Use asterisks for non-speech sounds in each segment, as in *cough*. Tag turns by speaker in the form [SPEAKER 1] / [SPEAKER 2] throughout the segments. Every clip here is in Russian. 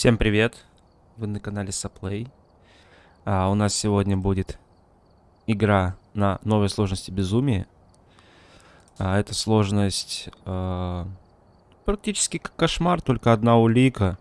[SPEAKER 1] Всем привет! Вы на канале Саплей. А, у нас сегодня будет игра на новой сложности Безумие. А, эта сложность а, практически как кошмар, только одна улика.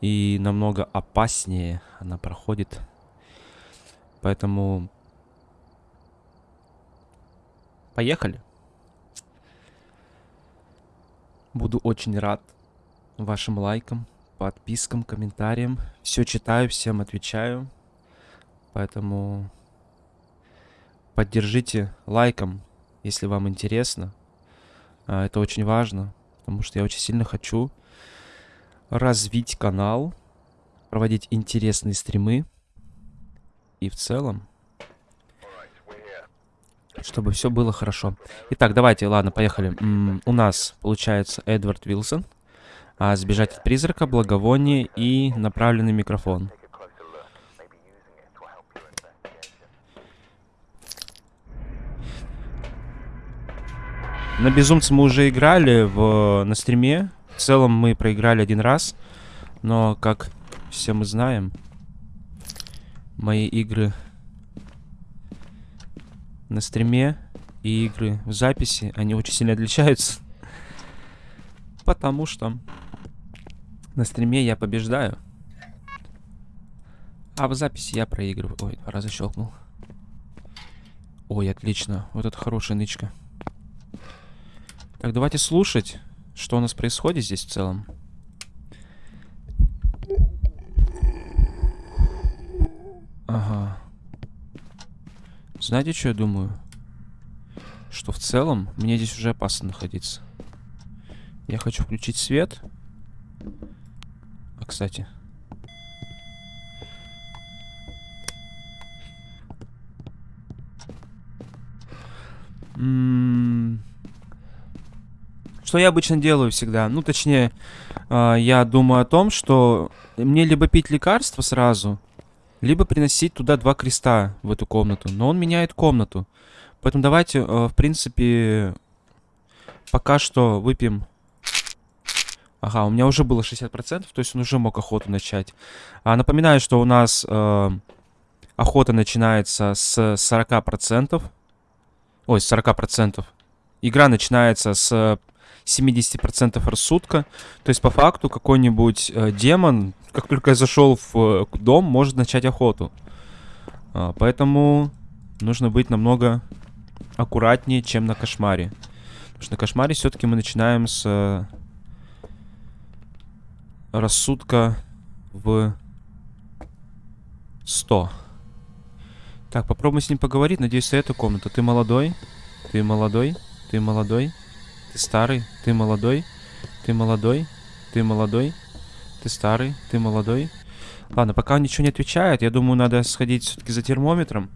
[SPEAKER 1] И намного опаснее она проходит. Поэтому... Поехали! Буду очень рад вашим лайкам подпискам, комментариям. Все читаю, всем отвечаю. Поэтому поддержите лайком, если вам интересно. А, это очень важно, потому что я очень сильно хочу развить канал, проводить интересные стримы. И в целом, чтобы все было хорошо. Итак, давайте, ладно, поехали. М -м, у нас получается Эдвард Вилсон а, сбежать от призрака, благовоние и направленный микрофон. На безумце мы уже играли в, на стриме. В целом мы проиграли один раз. Но, как все мы знаем, мои игры на стриме и игры в записи, они очень сильно отличаются. *laughs* Потому что на стриме я побеждаю. А в записи я проигрываю. Ой, два раза щелкнул. Ой, отлично. Вот это хорошая нычка. Так, давайте слушать, что у нас происходит здесь в целом. Ага. Знаете, что я думаю? Что в целом мне здесь уже опасно находиться. Я хочу включить свет кстати. Что я обычно делаю всегда? Ну, точнее, э, я думаю о том, что мне либо пить лекарство сразу, либо приносить туда два креста в эту комнату. Но он меняет комнату. Поэтому давайте, э, в принципе, пока что выпьем Ага, у меня уже было 60%, то есть он уже мог охоту начать. А, напоминаю, что у нас э, охота начинается с 40%. Ой, с 40%. Игра начинается с 70% рассудка. То есть, по факту, какой-нибудь э, демон, как только я зашел в э, дом, может начать охоту. А, поэтому нужно быть намного аккуратнее, чем на кошмаре. Потому что на кошмаре все-таки мы начинаем с рассудка в 100. Так, попробуем с ним поговорить. Надеюсь, это комната. Ты молодой? Ты молодой? Ты молодой? Ты старый? Ты молодой? Ты молодой? Ты молодой? Ты старый? Ты молодой? Ладно, пока он ничего не отвечает, я думаю, надо сходить все-таки за термометром.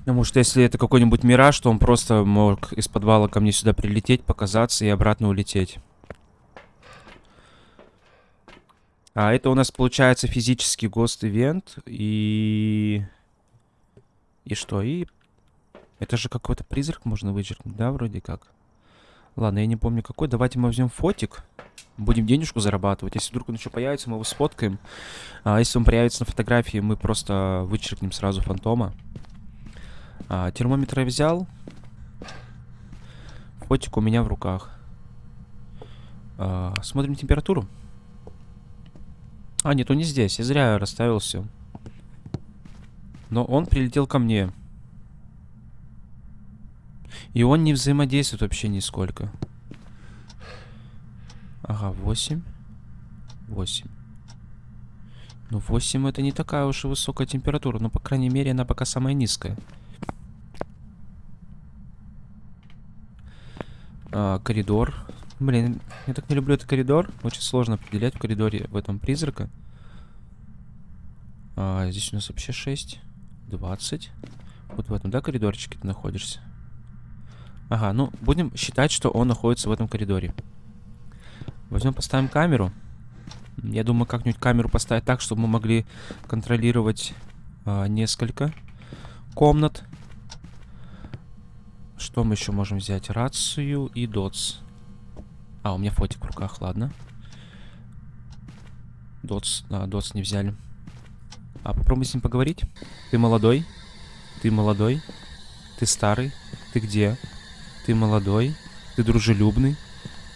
[SPEAKER 1] Потому что если это какой-нибудь мираж, то он просто мог из подвала ко мне сюда прилететь, показаться и обратно улететь. А это у нас получается физический гост-ивент. И... И что? И... Это же какой-то призрак можно вычеркнуть, да, вроде как? Ладно, я не помню какой. Давайте мы возьмем фотик. Будем денежку зарабатывать. Если вдруг он еще появится, мы его сфоткаем. А если он появится на фотографии, мы просто вычеркнем сразу фантома. А, термометр я взял. Фотик у меня в руках. А, смотрим температуру. А, нет, он не здесь. Я зря расставил все. Но он прилетел ко мне. И он не взаимодействует вообще нисколько. Ага, 8. 8. Ну, 8 это не такая уж и высокая температура. Но, по крайней мере, она пока самая низкая. А, коридор. Блин, я так не люблю этот коридор. Очень сложно определять в коридоре в этом призрака. А, здесь у нас вообще 6. 20. Вот в этом, да, коридорчике ты находишься? Ага, ну, будем считать, что он находится в этом коридоре. Возьмем, поставим камеру. Я думаю, как-нибудь камеру поставить так, чтобы мы могли контролировать а, несколько комнат. Что мы еще можем взять? Рацию и дотс. А, у меня фотик в руках, ладно. Дотс, да, дотс не взяли. А попробуй с ним поговорить. Ты молодой? Ты молодой? Ты старый? Ты где? Ты молодой? Ты дружелюбный?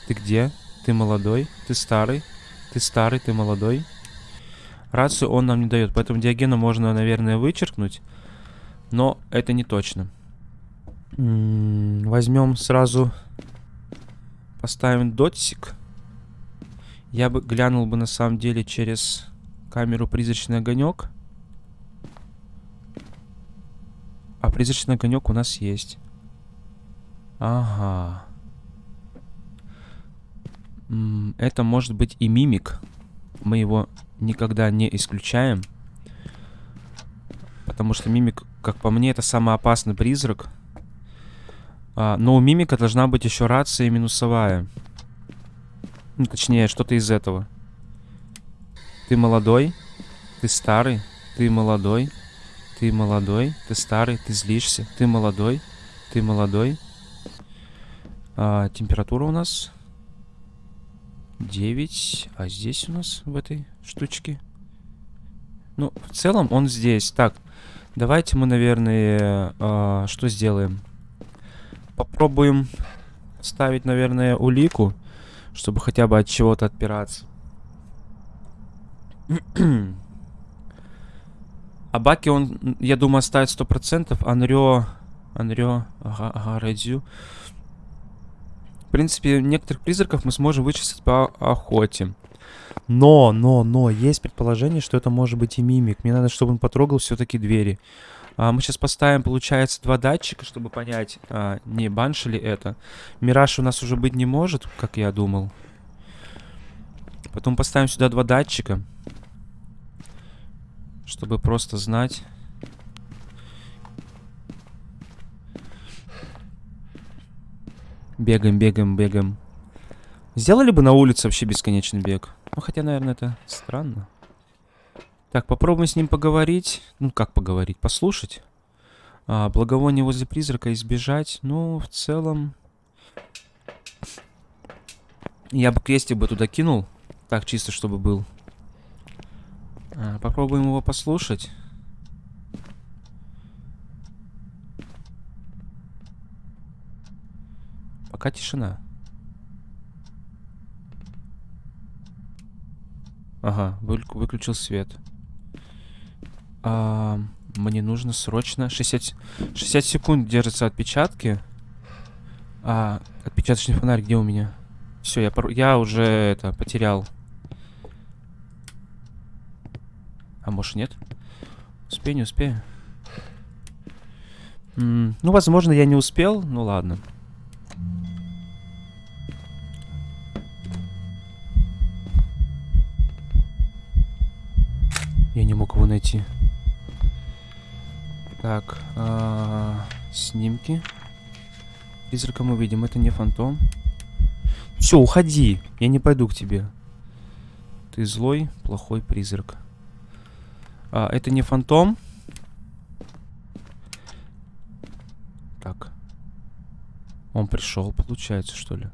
[SPEAKER 1] Ты где? Ты молодой? Ты старый? Ты старый? Ты молодой? Рацию он нам не дает, поэтому диагена можно, наверное, вычеркнуть. Но это не точно. Возьмем сразу... Поставим дотсик. Я бы глянул бы на самом деле через камеру призрачный огонек. А призрачный огонек у нас есть. Ага. Это может быть и мимик. Мы его никогда не исключаем. Потому что мимик, как по мне, это самый опасный призрак. А, но у мимика должна быть еще рация минусовая. Ну, точнее, что-то из этого. Ты молодой, ты старый, ты молодой, ты молодой, ты старый, ты злишься, ты молодой, ты молодой. А, температура у нас 9, а здесь у нас в этой штучке. Ну, в целом он здесь. Так, давайте мы, наверное, а, что сделаем? Попробуем ставить, наверное, улику чтобы хотя бы от чего-то отпираться. а Баки он, я думаю, оставит 100%. Анрё... Анрё... Ага, ага. В принципе, некоторых призраков мы сможем вычислить по охоте. Но, но, но, есть предположение, что это может быть и мимик. Мне надо, чтобы он потрогал все-таки двери. А, мы сейчас поставим, получается, два датчика, чтобы понять, а, не банши ли это. Мираж у нас уже быть не может, как я думал. Потом поставим сюда два датчика. Чтобы просто знать. Бегаем, бегаем, бегаем. Сделали бы на улице вообще бесконечный бег. Ну, хотя, наверное, это странно. Так, попробуем с ним поговорить. Ну, как поговорить? Послушать. А, благовоние возле призрака избежать. Ну, в целом... Я бы крестик бы туда кинул. Так, чисто, чтобы был. А, попробуем его послушать. Пока тишина. Ага, выключил свет. А, мне нужно срочно... 60, 60 секунд держатся отпечатки. А, отпечаточный фонарь где у меня? Все, я, я уже это потерял. А может нет? Успею, не успею? М ну, возможно, я не успел. Ну, ладно. Я не мог его найти. Так, а снимки. Призрака мы видим, это не фантом. Все, уходи. Я не пойду к тебе. Ты злой, плохой призрак. А, это не фантом. Так. Он пришел, получается, что ли?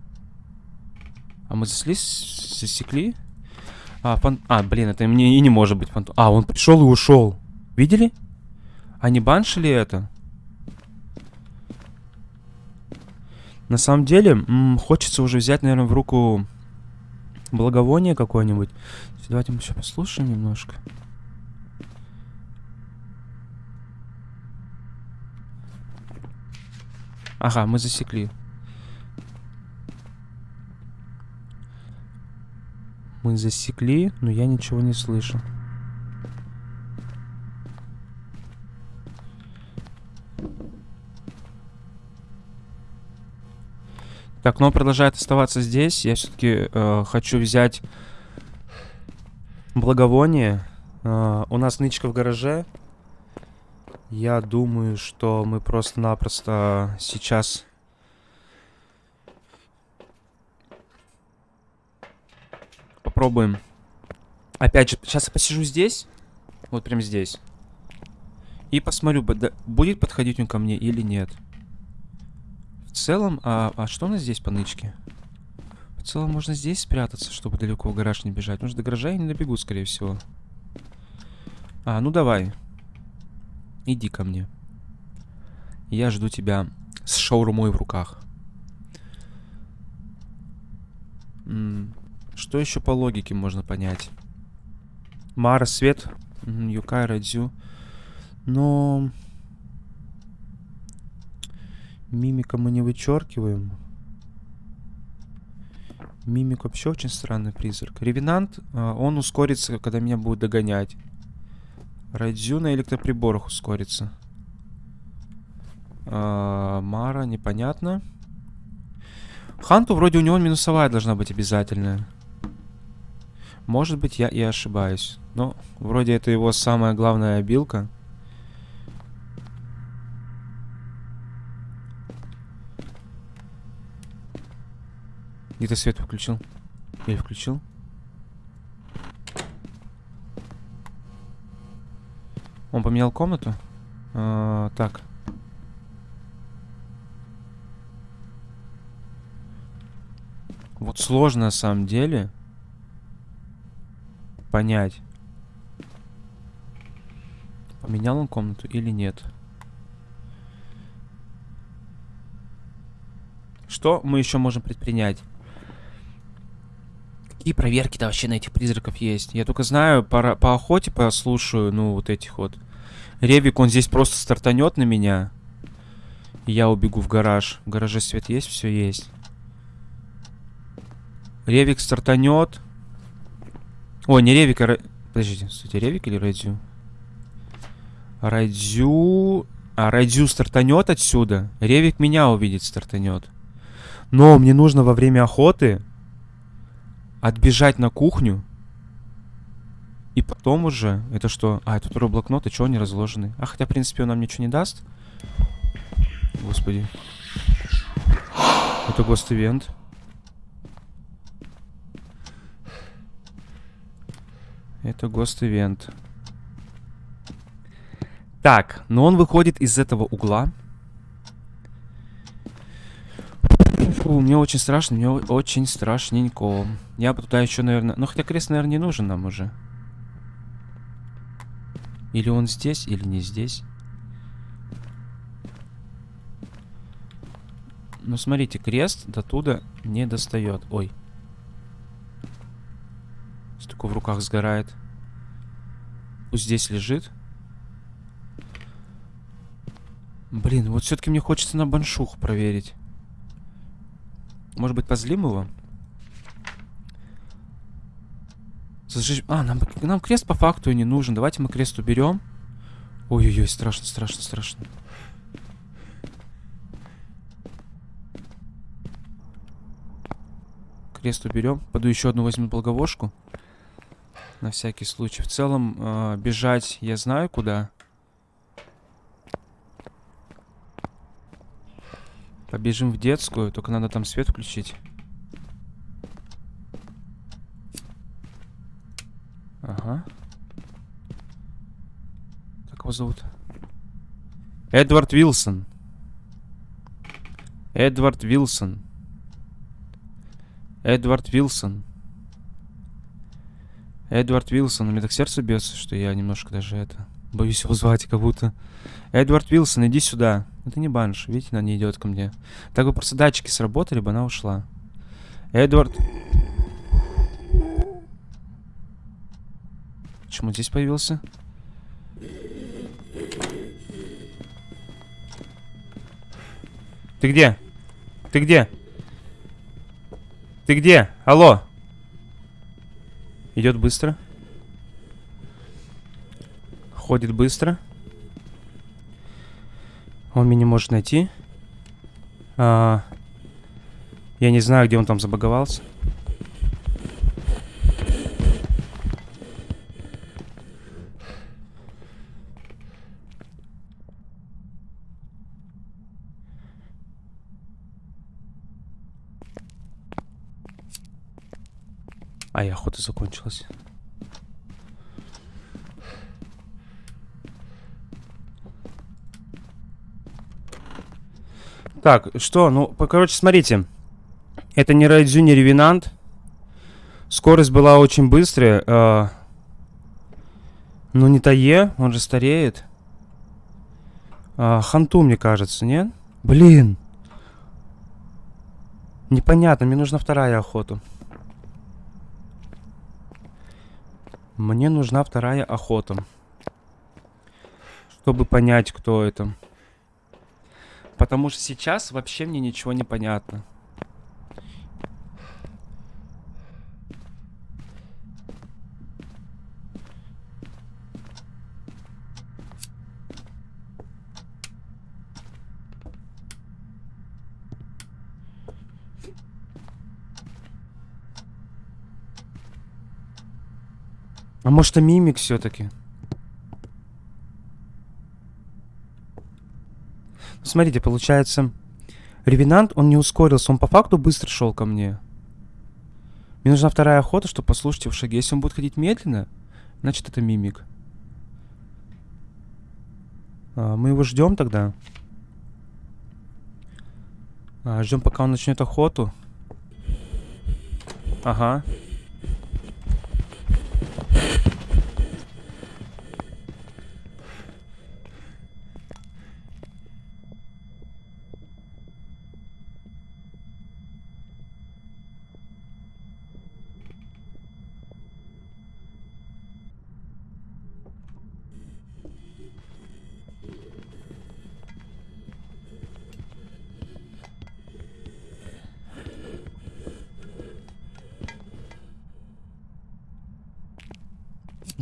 [SPEAKER 1] А мы заслись, засекли? А, фан... а, блин, это мне и не может быть фантом. А, он пришел и ушел. Видели? А не баншили это? На самом деле, хочется уже взять, наверное, в руку благовоние какое-нибудь. Давайте мы еще послушаем немножко. Ага, мы засекли. Мы засекли, но я ничего не слышу. Так, но продолжает оставаться здесь. Я все-таки э, хочу взять благовоние. Э, у нас нычка в гараже. Я думаю, что мы просто-напросто сейчас... Попробуем. Опять же, сейчас я посижу здесь. Вот прям здесь. И посмотрю, будет подходить он ко мне или нет. Целом, а, а что у нас здесь по нычке? В целом можно здесь спрятаться, чтобы далеко в гараж не бежать. Может, до гаража я не добегу, скорее всего. А, ну давай. Иди ко мне. Я жду тебя с шаурмой в руках. М что еще по логике можно понять? Мара, свет. Юкай, Радзю. Но... Мимика мы не вычеркиваем. Мимик вообще очень странный призрак. Ревенант, а, он ускорится, когда меня будет догонять. Радзю на электроприборах ускорится. А, Мара, непонятно. Ханту вроде у него минусовая должна быть обязательная. Может быть, я и ошибаюсь. Но вроде это его самая главная обилка. Где ты свет включил? Или включил? Он поменял комнату? А, так. Вот сложно на самом деле понять, поменял он комнату или нет. Что мы еще можем предпринять? Какие проверки-то вообще на этих призраков есть? Я только знаю, по, по охоте послушаю, ну, вот этих вот. Ревик, он здесь просто стартанет на меня. Я убегу в гараж. В гараже свет есть? Все есть. Ревик стартанет. О, не Ревик, а... Подождите, кстати, Ревик или Радзю? Радзю... А, Радзю стартанет отсюда. Ревик меня увидит, стартанет. Но мне нужно во время охоты отбежать на кухню. И потом уже... Это что? А, это второй блокнот, и что они разложены? А, хотя, в принципе, он нам ничего не даст. Господи. Это гост-ивент. Это гост-ивент. Так, но он выходит из этого угла. Фу, мне очень страшно, мне очень страшненько. Я бы туда еще, наверное... Ну, хотя крест, наверное, не нужен нам уже. Или он здесь, или не здесь. Ну, смотрите, крест до туда не достает. Ой. Столько в руках сгорает. Пусть здесь лежит. Блин, вот все-таки мне хочется на баншух проверить. Может быть, позлим его? А, нам, нам крест по факту и не нужен. Давайте мы крест уберем. Ой-ой-ой, страшно, страшно, страшно. Крест уберем. Пойду еще одну возьму благовошку. На всякий случай. В целом, э, бежать я знаю куда. Побежим в детскую, только надо там свет включить. Ага. Как его зовут? Эдвард Вилсон. Эдвард Вилсон. Эдвард Вилсон. Эдвард Вилсон. У меня так сердце бьется, что я немножко даже это... Боюсь его звать, как будто. Эдвард Вилсон, иди сюда. Это не банш. Видите, она не идет ко мне. Так бы просто датчики сработали бы, она ушла. Эдвард... Почему здесь появился? Ты где? Ты где? Ты где? Алло? Идет быстро. Ходит быстро. Он меня может найти. А, я не знаю, где он там забаговался. Так, что? Ну, короче, смотрите. Это не Райдзю, не Ревенант. Скорость была очень быстрая. Э, но не Тае, он же стареет. Э, Ханту, мне кажется, нет? Блин. Непонятно, мне нужна вторая охота. Мне нужна вторая охота. Чтобы понять, кто это. Потому что сейчас вообще мне ничего не понятно. А может, это мимик все-таки? Смотрите, получается, Ревенант, он не ускорился, он по факту быстро шел ко мне. Мне нужна вторая охота, чтобы послушать его шаги. Если он будет ходить медленно, значит это мимик. А, мы его ждем тогда. А, ждем, пока он начнет охоту. Ага.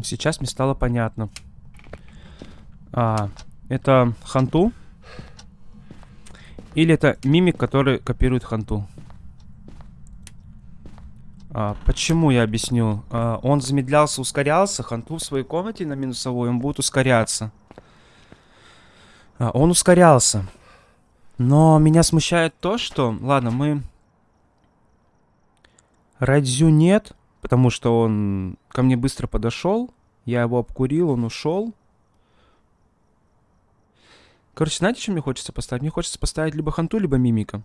[SPEAKER 1] Сейчас мне стало понятно. А, это ханту? Или это мимик, который копирует ханту? А, почему я объясню? А, он замедлялся, ускорялся. Ханту в своей комнате на минусовой, он будет ускоряться. А, он ускорялся. Но меня смущает то, что... Ладно, мы... Радзю нет. Потому что он ко мне быстро подошел. Я его обкурил, он ушел. Короче, знаете, что мне хочется поставить? Мне хочется поставить либо ханту, либо мимика.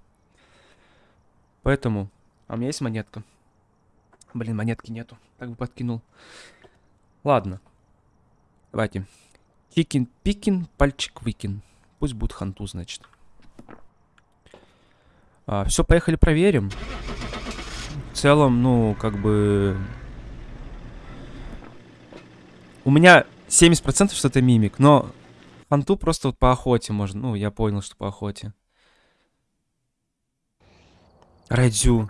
[SPEAKER 1] Поэтому... А у меня есть монетка. Блин, монетки нету. Так бы подкинул. Ладно. Давайте. Чикин, пикин, пальчик выкин. Пусть будет ханту, значит. А, все, поехали проверим в целом, ну, как бы... У меня 70% что это мимик, но фанту просто вот по охоте можно. Ну, я понял, что по охоте. Райдзю.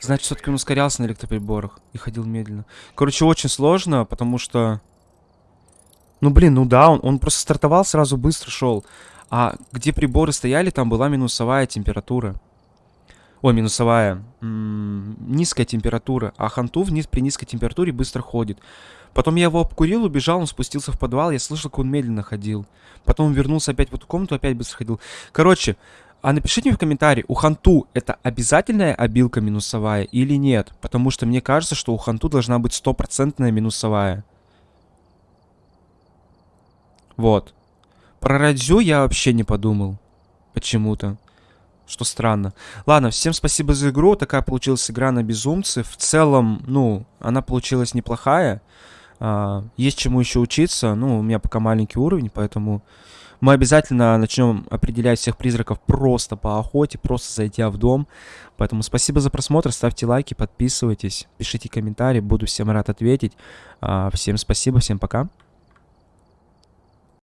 [SPEAKER 1] Значит, все-таки он ускорялся на электроприборах и ходил медленно. Короче, очень сложно, потому что... Ну, блин, ну да, он, он просто стартовал, сразу быстро шел. А где приборы стояли, там была минусовая температура. Ой, минусовая. М -м, низкая температура. А ханту вниз при низкой температуре быстро ходит. Потом я его обкурил, убежал, он спустился в подвал. Я слышал, как он медленно ходил. Потом вернулся опять в эту комнату, опять быстро ходил. Короче, а напишите мне в комментарии, у ханту это обязательная обилка минусовая или нет? Потому что мне кажется, что у ханту должна быть стопроцентная минусовая. Вот. Про Радзю я вообще не подумал. Почему-то. Что странно. Ладно, всем спасибо за игру. Такая получилась игра на безумцы. В целом, ну, она получилась неплохая. А, есть чему еще учиться. Ну, у меня пока маленький уровень, поэтому мы обязательно начнем определять всех призраков просто по охоте, просто зайдя в дом. Поэтому спасибо за просмотр, ставьте лайки, подписывайтесь, пишите комментарии, буду всем рад ответить. А, всем спасибо, всем пока.